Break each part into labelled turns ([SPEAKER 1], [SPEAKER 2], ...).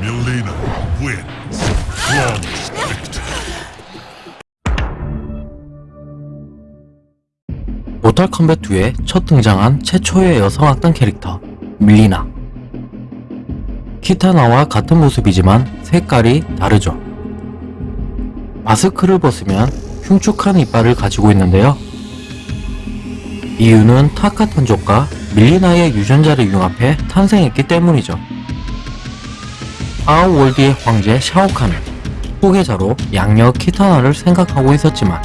[SPEAKER 1] Milena wins. Flawless victory.
[SPEAKER 2] 모탈 컴뱃 2에 첫 등장한 최초의 여성 악당 캐릭터 밀리나 키타나와 같은 모습이지만 색깔이 다르죠 마스크를 벗으면 흉측한 이빨을 가지고 있는데요 이유는 타카 탄족과 밀리나의 유전자를 융합해 탄생했기 때문이죠 아우월드의 황제 샤오칸은 후계자로 양녀 키타나를 생각하고 있었지만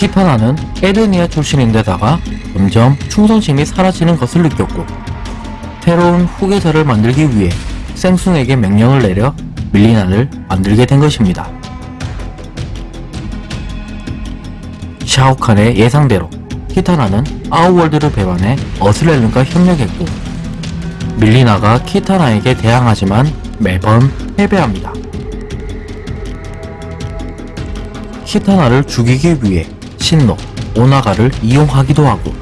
[SPEAKER 2] 키타나는 에르니아 출신인데다가 점점 충성심이 사라지는 것을 느꼈고 새로운 후계자를 만들기 위해 생숭에게 명령을 내려 밀리나를 만들게 된 것입니다. 샤오칸의 예상대로 키타나는 아우월드를 배반해 어슬렐른과 협력했고 밀리나가 키타나에게 대항하지만 매번 패배합니다. 키타나를 죽이기 위해 신노, 오나가를 이용하기도 하고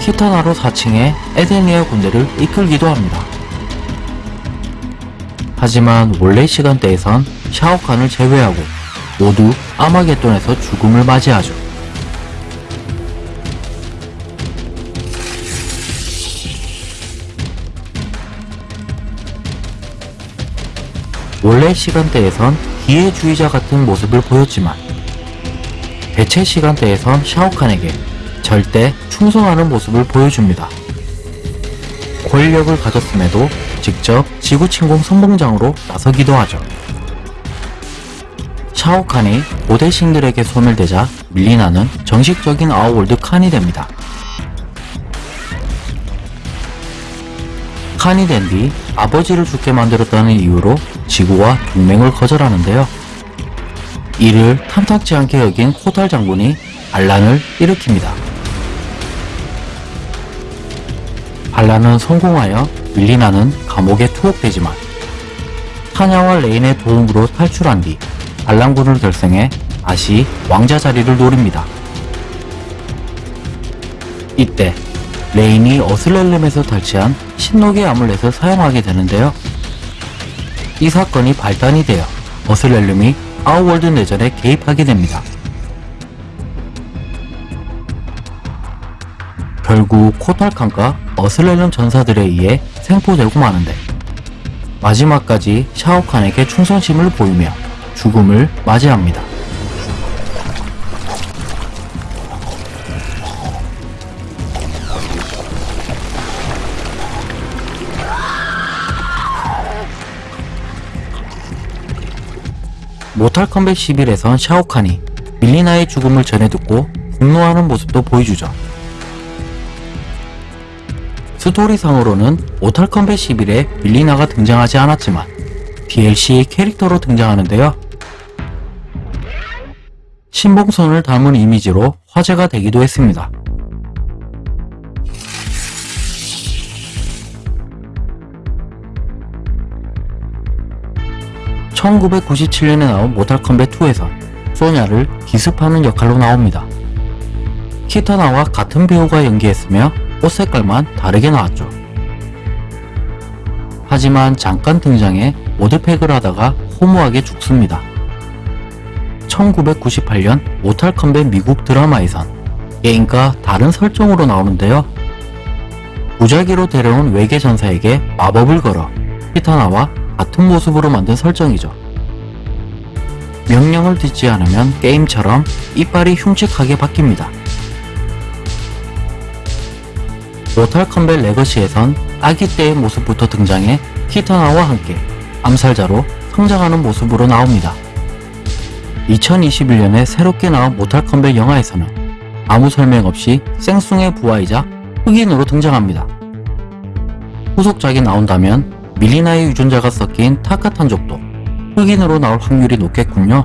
[SPEAKER 2] 키타나로 사칭해 에데니아 군대를 이끌기도 합니다. 하지만 원래 시간대에선 샤오칸을 제외하고 모두 아마겟돈에서 죽음을 맞이하죠. 원래 시간대에선 기회주의자 같은 모습을 보였지만 대체 시간대에선 샤오칸에게 절대 충성하는 모습을 보여줍니다. 권력을 가졌음에도 직접 지구 침공 선봉장으로 나서기도 하죠. 샤오칸이 고대 신들에게 손을 대자 밀리나는 정식적인 아우월드 칸이 됩니다. 칸이 된 뒤 아버지를 죽게 만들었다는 이유로 지구와 동맹을 거절하는데요. 이를 탐탁지 않게 여긴 코탈 장군이 반란을 일으킵니다. 반란은 성공하여 밀리나는 감옥에 투옥되지만 타냐와 레인의 도움으로 탈출한 뒤 반란군을 결성해 다시 왕자 자리를 노립니다. 이때 레인이 Earthrealm에서 탈취한 신녹의 amulet을 사용하게 되는데요. 이 사건이 발단이 되어 어슬렐름이 아우월드 내전에 개입하게 됩니다. 결국 코탈칸과 Earthrealm 전사들에 의해 생포되고 마는데 마지막까지 샤오칸에게 충성심을 보이며 죽음을 맞이합니다. 모탈 컴뱃 11에선 샤오칸이 밀리나의 죽음을 전해 듣고 분노하는 모습도 보여주죠. 스토리상으로는 모탈 컴뱃 11에 밀리나가 등장하지 않았지만 DLC 캐릭터로 등장하는데요. 신봉선을 담은 이미지로 화제가 되기도 했습니다. (1997년에) 나온 모탈 컴뱃 2에선 소냐를 기습하는 역할로 나옵니다. 키타나와 같은 배우가 연기했으며 옷 색깔만 다르게 나왔죠. 하지만 잠깐 등장해 모드팩을 하다가 허무하게 죽습니다. 1998년 모탈 컴뱃 미국 드라마에선 게임과 다른 설정으로 나오는데요. 무작위로 데려온 외계 전사에게 마법을 걸어 키타나와 같은 모습으로 만든 설정이죠. 명령을 듣지 않으면 게임처럼 이빨이 흉측하게 바뀝니다. Mortal Kombat Legacy에선 아기 때의 모습부터 등장해 키타나와 함께 암살자로 성장하는 모습으로 나옵니다. 2021년에 새롭게 나온 Mortal Kombat 영화에서는 아무 설명 없이 샹숭의 부하이자 흑인으로 등장합니다. 후속작이 나온다면 밀리나의 유전자가 섞인 타카탄족도 흑인으로 나올 확률이 높겠군요.